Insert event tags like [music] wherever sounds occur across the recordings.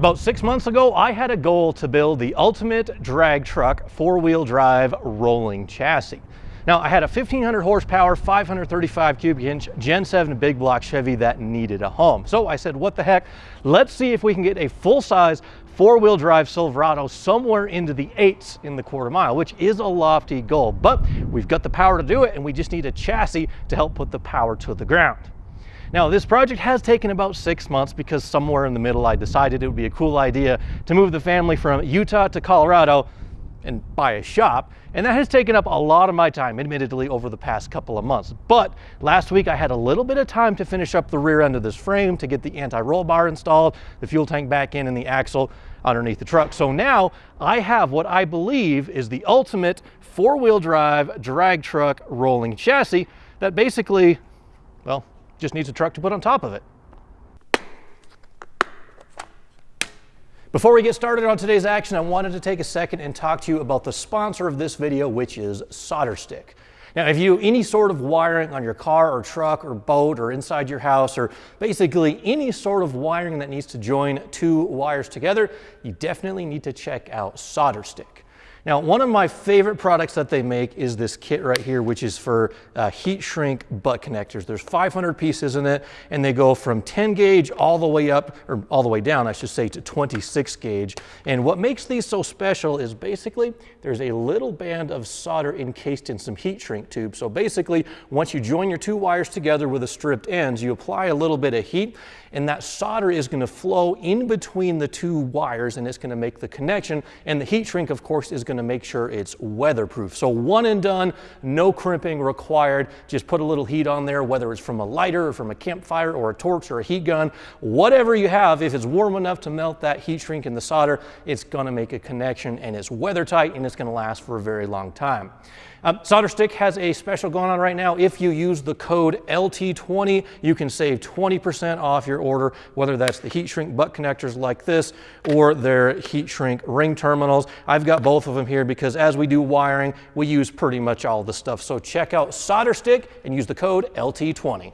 About six months ago, I had a goal to build the ultimate drag truck four-wheel drive rolling chassis. Now, I had a 1500 horsepower, 535 cubic inch Gen 7 big block Chevy that needed a home. So I said, what the heck? Let's see if we can get a full-size four-wheel drive Silverado somewhere into the eights in the quarter mile, which is a lofty goal, but we've got the power to do it and we just need a chassis to help put the power to the ground. Now this project has taken about six months because somewhere in the middle I decided it would be a cool idea to move the family from Utah to Colorado and buy a shop. And that has taken up a lot of my time, admittedly, over the past couple of months. But last week I had a little bit of time to finish up the rear end of this frame to get the anti-roll bar installed, the fuel tank back in and the axle underneath the truck. So now I have what I believe is the ultimate four-wheel drive drag truck rolling chassis that basically, well, just needs a truck to put on top of it. Before we get started on today's action, I wanted to take a second and talk to you about the sponsor of this video, which is SolderStick. Now, if you any sort of wiring on your car or truck or boat or inside your house or basically any sort of wiring that needs to join two wires together, you definitely need to check out SolderStick. Now, one of my favorite products that they make is this kit right here, which is for uh, heat shrink butt connectors. There's 500 pieces in it, and they go from 10 gauge all the way up, or all the way down, I should say, to 26 gauge. And what makes these so special is basically there's a little band of solder encased in some heat shrink tube. So basically, once you join your two wires together with the stripped ends, you apply a little bit of heat, and that solder is going to flow in between the two wires, and it's going to make the connection. And the heat shrink, of course, is going to make sure it's weatherproof. So one and done, no crimping required. Just put a little heat on there, whether it's from a lighter or from a campfire or a torch or a heat gun, whatever you have, if it's warm enough to melt that heat shrink in the solder, it's gonna make a connection and it's weather tight and it's gonna last for a very long time. Um, SolderStick has a special going on right now. If you use the code LT20, you can save 20% off your order, whether that's the heat shrink butt connectors like this or their heat shrink ring terminals. I've got both of them here because as we do wiring, we use pretty much all the stuff. So check out SolderStick and use the code LT20.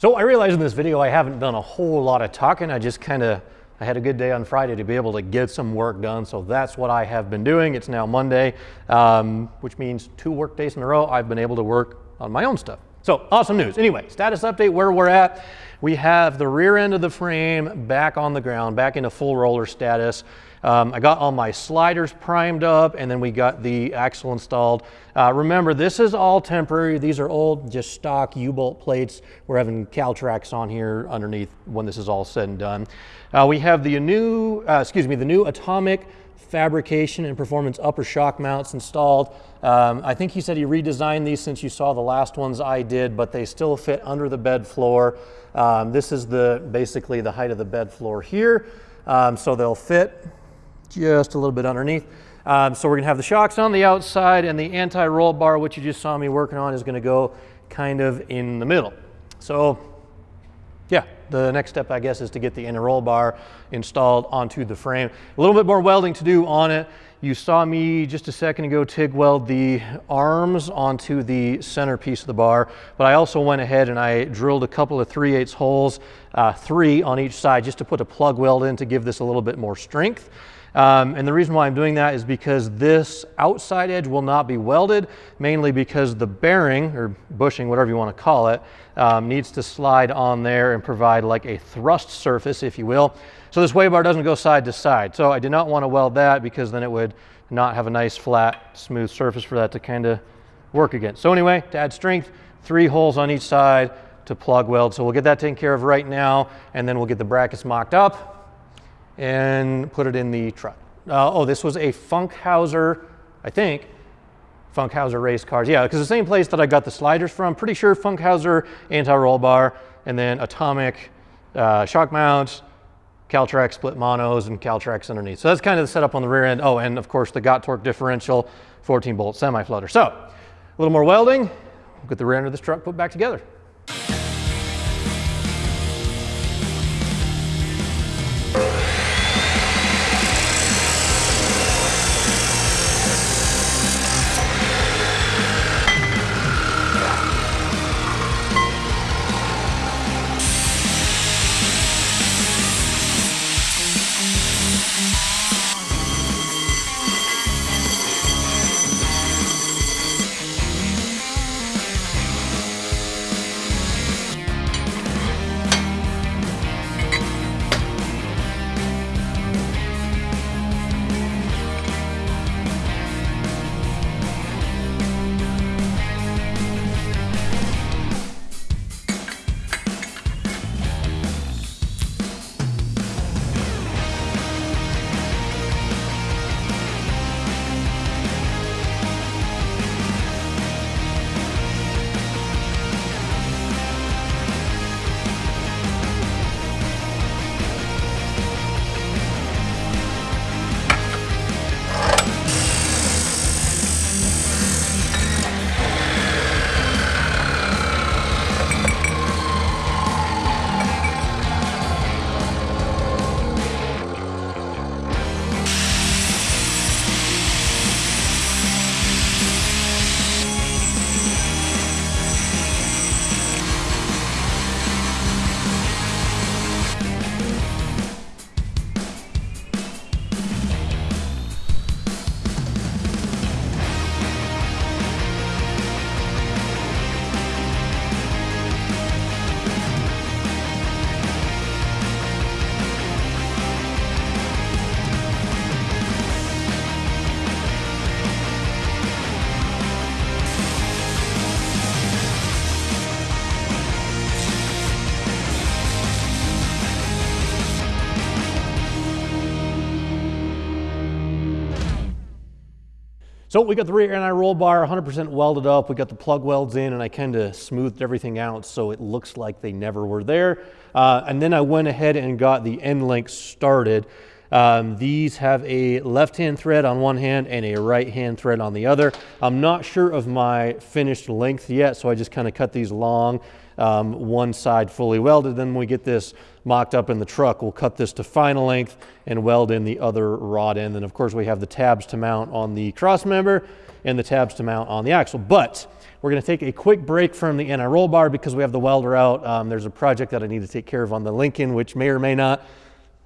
So I realize in this video I haven't done a whole lot of talking. I just kind of, I had a good day on Friday to be able to get some work done. So that's what I have been doing. It's now Monday, um, which means two work days in a row I've been able to work on my own stuff. So awesome news. Anyway, status update where we're at. We have the rear end of the frame back on the ground, back into full roller status. Um, I got all my sliders primed up and then we got the axle installed. Uh, remember, this is all temporary. These are old, just stock U-bolt plates. We're having Caltrax on here underneath when this is all said and done. Uh, we have the new, uh, excuse me, the new Atomic fabrication and performance upper shock mounts installed. Um, I think he said he redesigned these since you saw the last ones I did, but they still fit under the bed floor. Um, this is the basically the height of the bed floor here. Um, so they'll fit just a little bit underneath. Um, so we're gonna have the shocks on the outside and the anti-roll bar, which you just saw me working on, is gonna go kind of in the middle. So yeah, the next step, I guess, is to get the inner roll bar installed onto the frame. A little bit more welding to do on it. You saw me just a second ago TIG weld the arms onto the center piece of the bar, but I also went ahead and I drilled a couple of 3 8 holes, uh, three on each side, just to put a plug weld in to give this a little bit more strength. Um, and the reason why I'm doing that is because this outside edge will not be welded, mainly because the bearing, or bushing, whatever you want to call it, um, needs to slide on there and provide like a thrust surface, if you will. So this sway bar doesn't go side to side. So I did not want to weld that because then it would not have a nice flat smooth surface for that to kind of work against. So anyway, to add strength, three holes on each side to plug weld. So we'll get that taken care of right now and then we'll get the brackets mocked up and put it in the truck. Uh, oh, this was a Funkhauser, I think, Funkhauser race cars. Yeah, because the same place that I got the sliders from, pretty sure Funkhauser anti-roll bar, and then Atomic uh, shock mounts, Caltrax split monos, and Caltrax underneath. So that's kind of the setup on the rear end. Oh, and of course the Got torque differential, 14 bolt semi-flutter. So a little more welding, we'll get the rear end of this truck put back together. We got the rear anti roll bar 100% welded up. We got the plug welds in and I kind of smoothed everything out so it looks like they never were there. Uh, and then I went ahead and got the end links started. Um, these have a left-hand thread on one hand and a right-hand thread on the other. I'm not sure of my finished length yet, so I just kind of cut these long um, one side fully welded. Then we get this mocked up in the truck, we'll cut this to final length and weld in the other rod end. And of course we have the tabs to mount on the cross member and the tabs to mount on the axle. But we're gonna take a quick break from the anti-roll bar because we have the welder out. Um, there's a project that I need to take care of on the Lincoln, which may or may not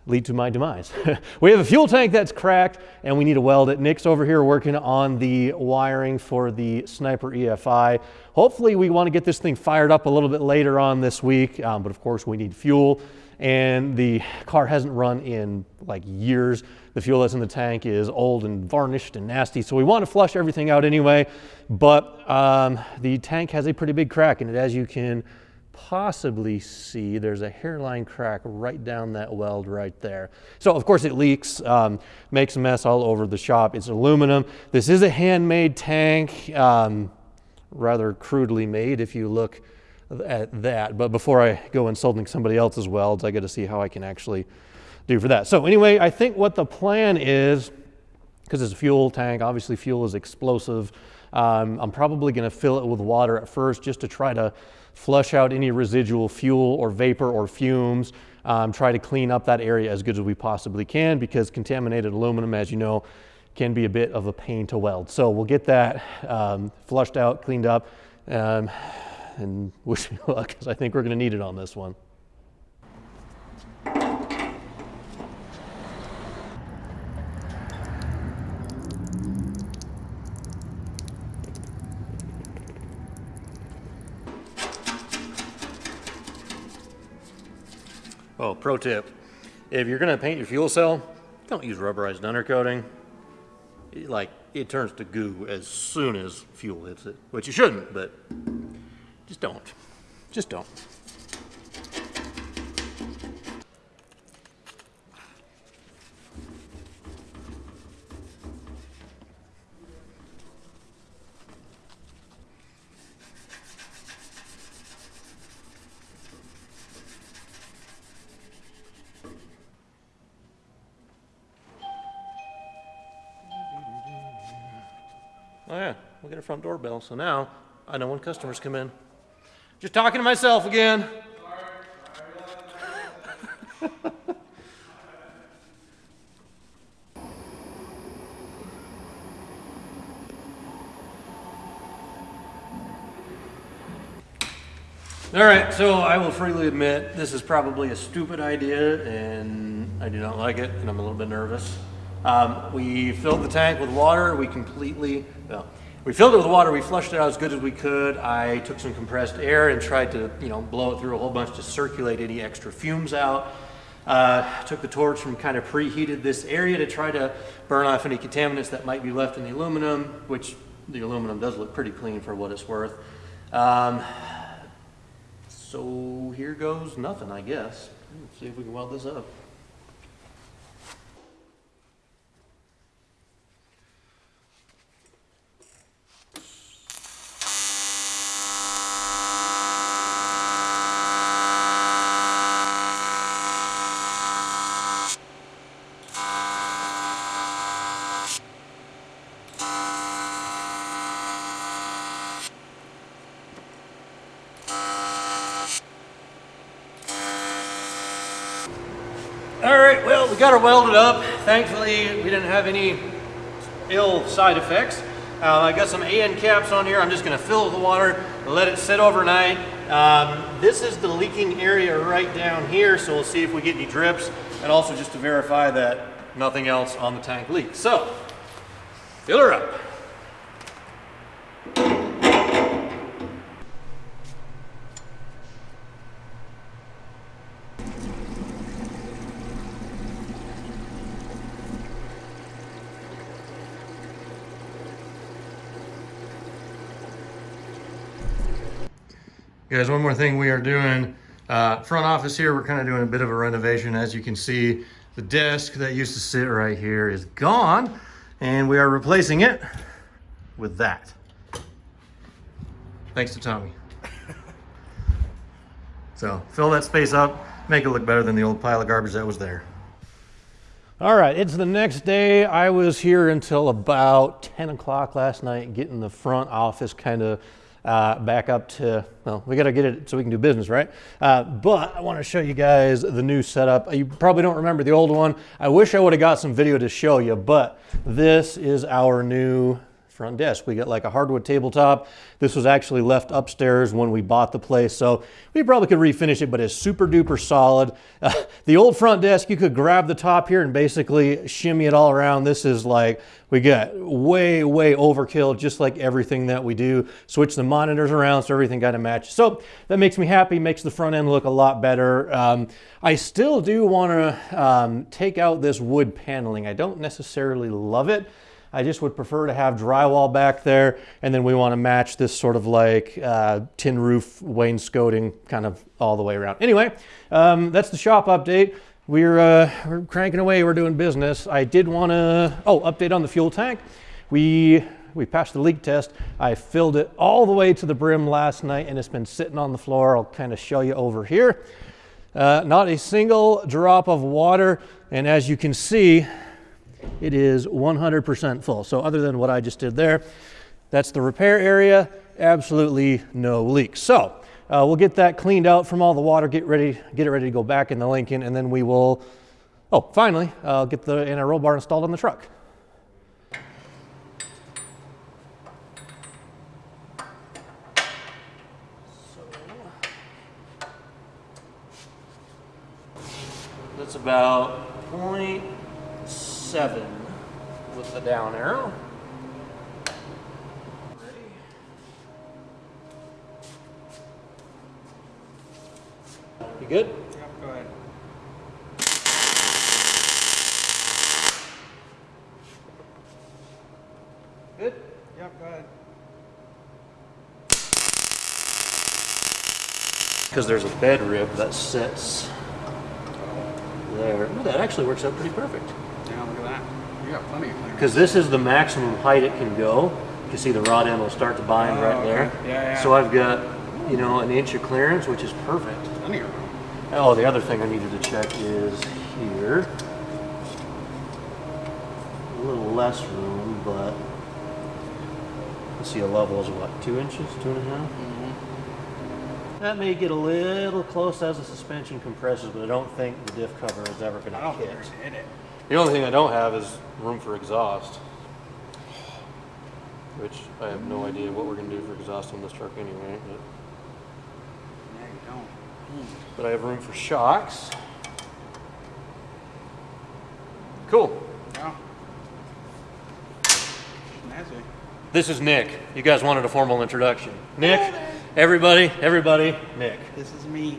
lead to my demise. [laughs] we have a fuel tank that's cracked and we need to weld it. Nick's over here working on the wiring for the Sniper EFI. Hopefully we want to get this thing fired up a little bit later on this week, um, but of course we need fuel and the car hasn't run in like years. The fuel that's in the tank is old and varnished and nasty, so we want to flush everything out anyway, but um, the tank has a pretty big crack in it as you can possibly see there's a hairline crack right down that weld right there. So of course it leaks, um, makes a mess all over the shop. It's aluminum. This is a handmade tank, um, rather crudely made if you look at that. But before I go insulting somebody else's welds, I got to see how I can actually do for that. So anyway, I think what the plan is, because it's a fuel tank, obviously fuel is explosive. Um, I'm probably going to fill it with water at first just to try to flush out any residual fuel or vapor or fumes, um, try to clean up that area as good as we possibly can because contaminated aluminum, as you know, can be a bit of a pain to weld. So we'll get that um, flushed out, cleaned up, um, and [laughs] wish me luck because I think we're going to need it on this one. Oh, pro tip. If you're gonna paint your fuel cell, don't use rubberized undercoating. It, like, it turns to goo as soon as fuel hits it, which you shouldn't, but just don't. Just don't. Front doorbell, so now I know when customers come in. Just talking to myself again. [laughs] All right, so I will freely admit this is probably a stupid idea and I do not like it and I'm a little bit nervous. Um, we filled the tank with water. We completely, well, we filled it with water. We flushed it out as good as we could. I took some compressed air and tried to, you know, blow it through a whole bunch to circulate any extra fumes out. Uh, took the torch and kind of preheated this area to try to burn off any contaminants that might be left in the aluminum, which the aluminum does look pretty clean for what it's worth. Um, so here goes nothing, I guess. Let's see if we can weld this up. All right, well, we got her welded up. Thankfully, we didn't have any ill side effects. Uh, I got some AN caps on here. I'm just gonna fill it with water, let it sit overnight. Um, this is the leaking area right down here, so we'll see if we get any drips, and also just to verify that nothing else on the tank leaks. So, fill her up. Guys, one more thing we are doing, uh, front office here, we're kind of doing a bit of a renovation. As you can see, the desk that used to sit right here is gone, and we are replacing it with that. Thanks to Tommy. [laughs] So fill that space up, make it look better than the old pile of garbage that was there. All right, it's the next day. I was here until about 10 o'clock last night getting the front office kind of uh, back up to, well, we got to get it so we can do business, right? Uh, but I want to show you guys the new setup. You probably don't remember the old one. I wish I would have got some video to show you, but this is our new front desk. We got like a hardwood tabletop. This was actually left upstairs when we bought the place, so we probably could refinish it, but it's super duper solid. Uh, [laughs] the old front desk, you could grab the top here and basically shimmy it all around. This is like, we got way, way overkill, just like everything that we do. Switch the monitors around so everything kind of matches. So that makes me happy, makes the front end look a lot better. Um, I still do want to um, take out this wood paneling. I don't necessarily love it. I just would prefer to have drywall back there. And then we want to match this sort of like uh, tin roof wainscoting kind of all the way around. Anyway, um, that's the shop update. We're, uh, we're cranking away, we're doing business. I did want to, oh, update on the fuel tank. We, we passed the leak test. I filled it all the way to the brim last night and it's been sitting on the floor. I'll kind of show you over here. Uh, not a single drop of water. And as you can see, it is 100% full. So other than what I just did there, that's the repair area, absolutely no leaks. So uh, we'll get that cleaned out from all the water, get ready, get it ready to go back in the Lincoln, and then we will, oh, finally, uh, get the anti-roll bar installed on the truck. So, that's about point seven with the down arrow. You good? Yep, go ahead. Good. Yep, go ahead. Because there's a bed rib that sits there. Ooh, that actually works out pretty perfect. Yeah, look at that. You got plenty of clearance. Because this is the maximum height it can go. You can see the rod end will start to bind Oh, right okay. there. Yeah, yeah. So I've got, you know, an inch of clearance, which is perfect. Plenty of room. Oh, the other thing I needed to check is here. A little less room, but let's see, a level is what, two inches, two and a half? Mm-hmm. That may get a little close as the suspension compresses, but I don't think the diff cover is ever going to don't think hit. we're gonna hit it. The only thing I don't have is room for exhaust, which I have no idea what we're going to do for exhaust on this truck anyway. But, Yeah, you don't. but I have room for shocks. Cool. Yeah. Snazzy. This is Nick. You guys wanted a formal introduction. Nick, everybody, everybody, Nick. This is me.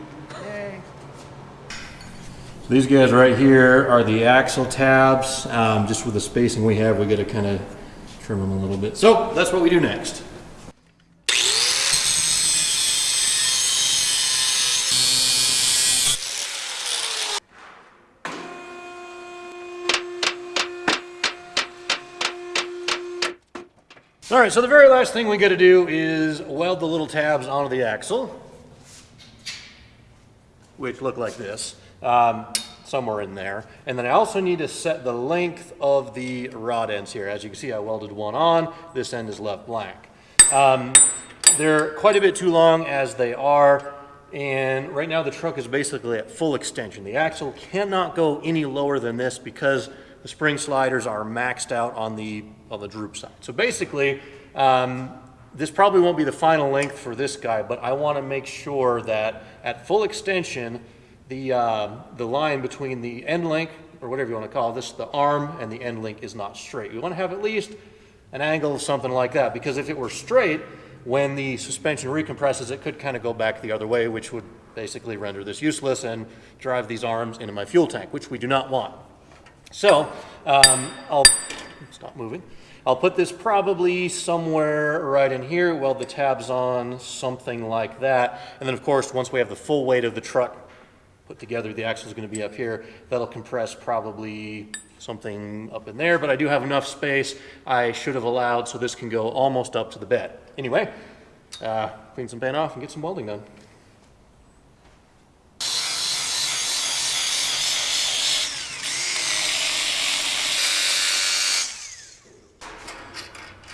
These guys right here are the axle tabs. Um, just with the spacing we have, we got to kind of trim them a little bit. So that's what we do next. All right, so the very last thing we got to do is weld the little tabs onto the axle which look like this, um, somewhere in there. And then I also need to set the length of the rod ends here. As you can see, I welded one on, this end is left blank. Um, they're quite a bit too long as they are, and right now the truck is basically at full extension. The axle cannot go any lower than this because the spring sliders are maxed out on the, on the droop side. So basically, um, this probably won't be the final length for this guy, but I want to make sure that at full extension, the, uh, the line between the end link, or whatever you want to call this, the arm and the end link is not straight. We want to have at least an angle of something like that, because if it were straight, when the suspension recompresses, it could kind of go back the other way, which would basically render this useless and drive these arms into my fuel tank, which we do not want. So um, I'll stop moving. I'll put this probably somewhere right in here, weld the tabs on, something like that. And then of course, once we have the full weight of the truck put together, the axle is going to be up here. That'll compress probably something up in there, but I do have enough space I should have allowed so this can go almost up to the bed. Anyway, uh, clean some paint off and get some welding done.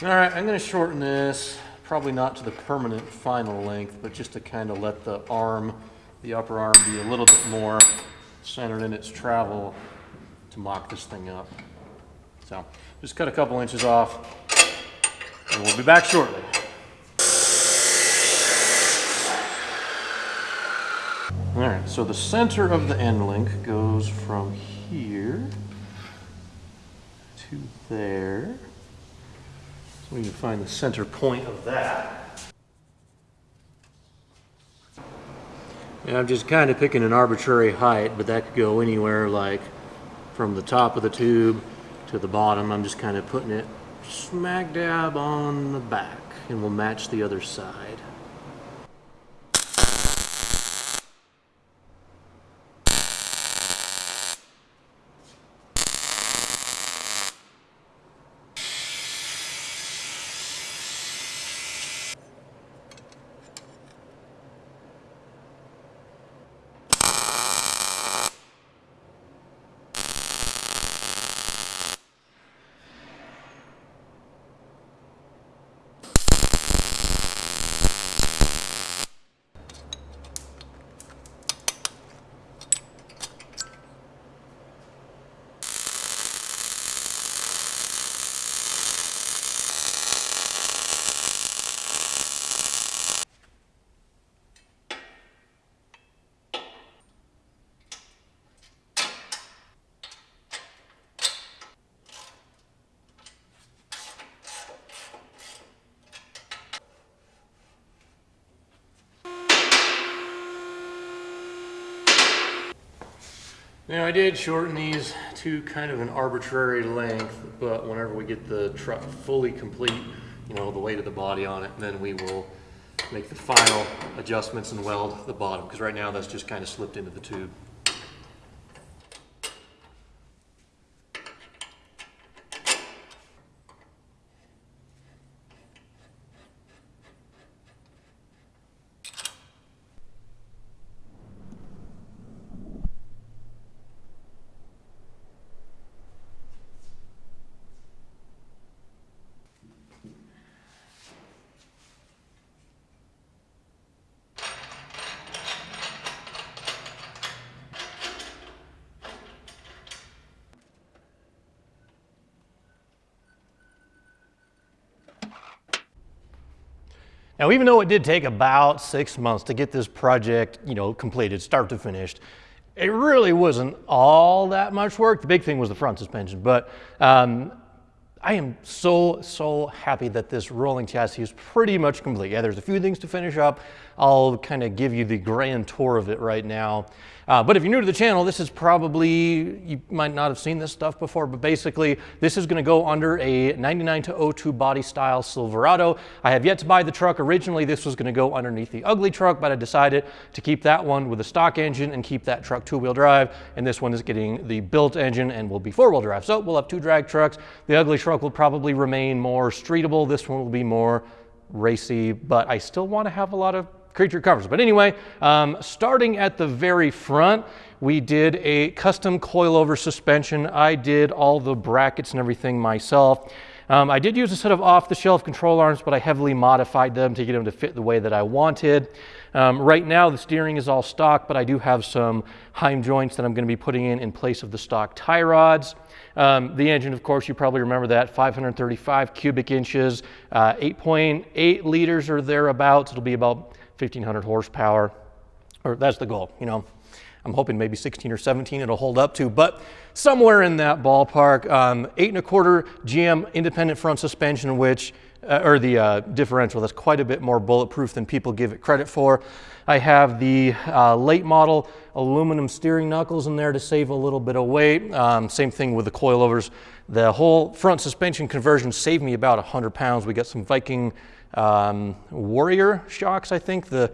All right, I'm gonna shorten this probably not to the permanent final length, but just to kind of let the arm, the upper arm be a little bit more centered in its travel to mock this thing up. So just cut a couple inches off and we'll be back shortly. All right, so the center of the end link goes from here to there. So we can find the center point of that. And I'm just kind of picking an arbitrary height, but that could go anywhere like from the top of the tube to the bottom. I'm just kind of putting it smack dab on the back and we'll match the other side. Now I did shorten these to kind of an arbitrary length, but whenever we get the truck fully complete, you know, the weight of the body on it, then we will make the final adjustments and weld the bottom, because right now that's just kind of slipped into the tube. Now, even though it did take about six months to get this project, you know, completed, start to finish, it really wasn't all that much work. The big thing was the front suspension, but um, I am so, so happy that this rolling chassis is pretty much complete. Yeah, there's a few things to finish up. I'll kind of give you the grand tour of it right now. Uh, but if you're new to the channel, this is probably, you might not have seen this stuff before, but basically this is gonna go under a 99 to 02 body style Silverado. I have yet to buy the truck. Originally this was gonna go underneath the ugly truck, but I decided to keep that one with a stock engine and keep that truck two-wheel drive. And this one is getting the built engine and will be four-wheel drive. So we'll have two drag trucks. The ugly truck will probably remain more streetable. This one will be more racy, but I still wanna have a lot of creature covers. But anyway, um, starting at the very front, we did a custom coilover suspension. I did all the brackets and everything myself. Um, I did use a set of off-the-shelf control arms, but I heavily modified them to get them to fit the way that I wanted. Um, right now, the steering is all stock, but I do have some Heim joints that I'm going to be putting in in place of the stock tie rods. Um, the engine, of course, you probably remember that, 535 cubic inches, 8.8 uh, liters or thereabouts. It'll be about 1500 horsepower, or that's the goal, you know. I'm hoping maybe 16 or 17 it'll hold up to, but somewhere in that ballpark. Um, eight and a quarter GM independent front suspension, which, uh, or the uh, differential, that's quite a bit more bulletproof than people give it credit for. I have the uh, late model aluminum steering knuckles in there to save a little bit of weight. Um, same thing with the coilovers. The whole front suspension conversion saved me about 100 pounds. We got some Viking um, Warrior shocks, I think. The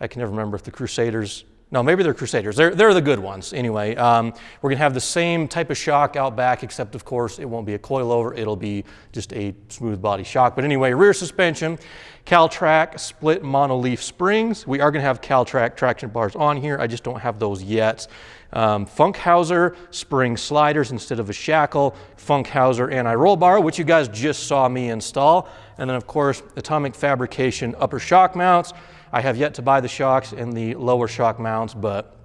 I can never remember if the Crusaders No, maybe they're Crusaders. They're, they're the good ones. Anyway, um, we're going to have the same type of shock out back, except, of course, it won't be a coilover. It'll be just a smooth body shock. But anyway, rear suspension, Caltrac split monoleaf springs. We are going to have Caltrac traction bars on here. I just don't have those yet. Um, Funkhauser spring sliders instead of a shackle. Funkhauser anti-roll bar, which you guys just saw me install. And then, of course, Atomic Fabrication upper shock mounts. I have yet to buy the shocks and the lower shock mounts, but,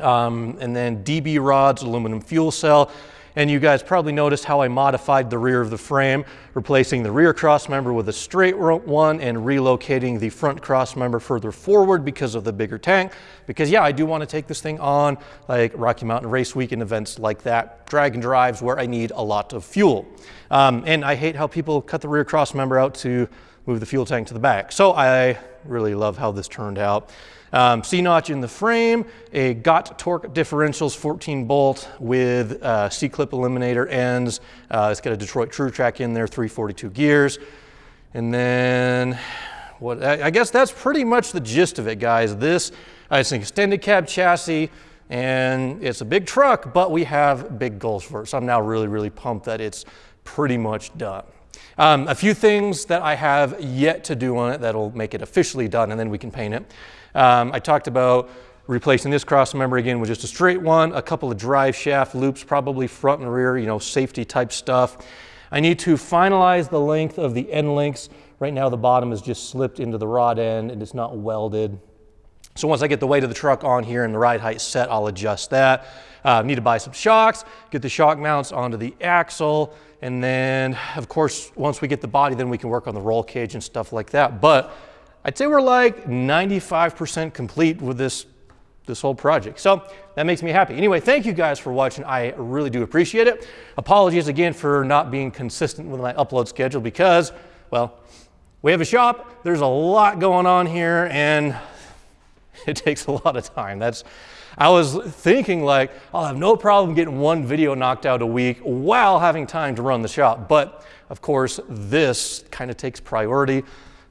um, and then DB rods, aluminum fuel cell. And you guys probably noticed how I modified the rear of the frame, replacing the rear cross member with a straight one and relocating the front cross member further forward because of the bigger tank. Because yeah, I do want to take this thing on like Rocky Mountain Race Week and events like that, drag and drives where I need a lot of fuel. Um, and I hate how people cut the rear cross member out to move the fuel tank to the back. So I really love how this turned out. Um, C-notch in the frame, a GOT torque differentials 14 bolt with uh, C-clip eliminator ends. Uh, it's got a Detroit Truetrac in there, 342 gears. And then what, I guess that's pretty much the gist of it, guys. This uh, it's an extended cab chassis and it's a big truck, but we have big goals for it. So I'm now really, really pumped that it's pretty much done. Um, a few things that I have yet to do on it that'll make it officially done and then we can paint it. Um, I talked about replacing this cross member again with just a straight one, a couple of drive shaft loops, probably front and rear, you know, safety type stuff. I need to finalize the length of the end links. Right now the bottom is just slipped into the rod end and it's not welded. So once I get the weight of the truck on here and the ride height set, I'll adjust that. Uh, need to buy some shocks, get the shock mounts onto the axle, and then, of course, once we get the body, then we can work on the roll cage and stuff like that. But I'd say we're like 95% complete with this, this whole project. So that makes me happy. Anyway, thank you guys for watching. I really do appreciate it. Apologies again for not being consistent with my upload schedule because, well, we have a shop, there's a lot going on here, and [laughs] it takes a lot of time. That's I was thinking like, I'll have no problem getting one video knocked out a week while having time to run the shop. But of course, this kind of takes priority.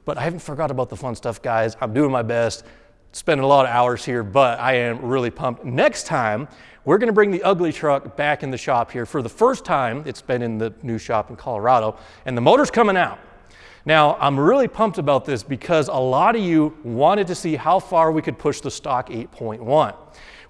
But I haven't forgot about the fun stuff, guys. I'm doing my best, spending a lot of hours here, but I am really pumped. Next time, we're gonna bring the ugly truck back in the shop here for the first time. It's been in the new shop in Colorado, and the motor's coming out. Now, I'm really pumped about this because a lot of you wanted to see how far we could push the stock 8.1.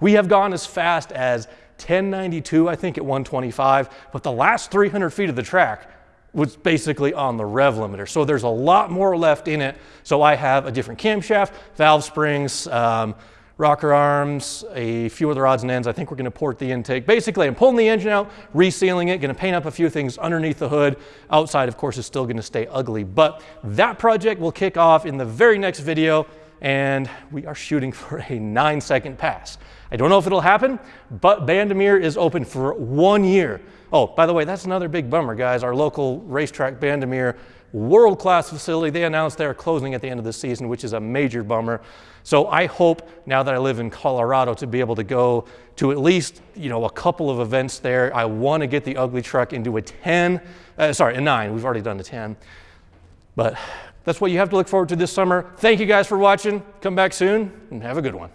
We have gone as fast as 1092, I think, at 125, but the last 300 feet of the track was basically on the rev limiter. So there's a lot more left in it. So I have a different camshaft, valve springs, um, rocker arms, a few other odds and ends. I think we're gonna port the intake. Basically, I'm pulling the engine out, resealing it, gonna paint up a few things underneath the hood. Outside, of course, is still gonna stay ugly. But that project will kick off in the very next video, and we are shooting [laughs] for a nine second pass. I don't know if it'll happen, but Bandimere is open for one year. Oh, by the way, that's another big bummer, guys. Our local racetrack, Bandimere, world-class facility. They announced they're closing at the end of the season, which is a major bummer. So I hope now that I live in Colorado to be able to go to at least, you know, a couple of events there. I want to get the ugly truck into a 10, uh, sorry, a nine. We've already done a 10. But that's what you have to look forward to this summer. Thank you guys for watching. Come back soon and have a good one.